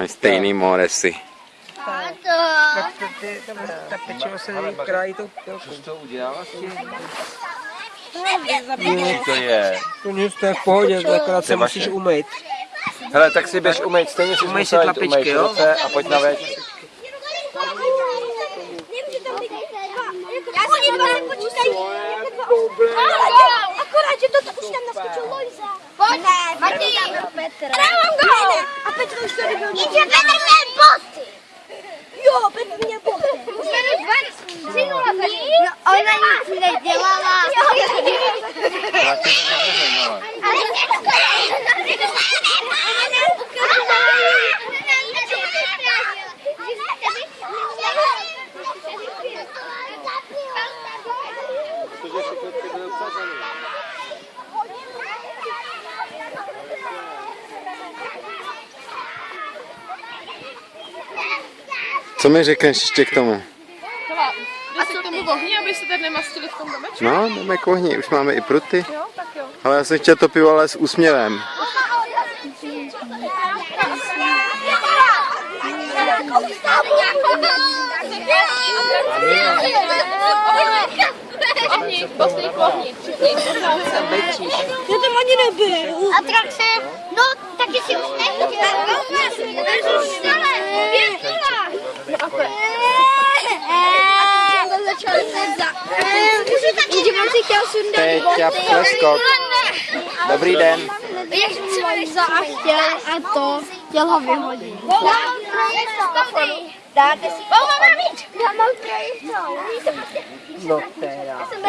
Mají stejný moresy. Tak pečivo se krájí tou pilkou. to udělala s tím? To je. To nic, to je v pohodě, to akorát se To je musíš umýt. Hele, tak si běž umýt, stejně si si jít tlapičky, umýt jo? a pojď na več. Si. Akorát, že toto už tam naskočil Lojza. Pojď, Martin. Já mám gol. A Petr už tady byl. Jenže Petr měl boty. Jo, Petr měl boty. Už tady dva, tři nula No, ona nic nedělala. Ale Co mi řekneš ještě k tomu? Jde se k tomu ohni, aby se tady nemastili v tom domečku? No, jdeme k ohni, už máme i pruty. Jo, tak jo. Ale já jsem chtěl to pivo, ale s úsměvem. Ohni, ohni, všichni, se. Já tam ani nebyl. Atrakce, no taky si už nechtěl. Si chtěl sundat Peťa Preskok. Dobrý den. Jak Lojza a chtěl a to chtěl ho vyhodit. Dáte si to. Já mám trojito. No teda. Já jsem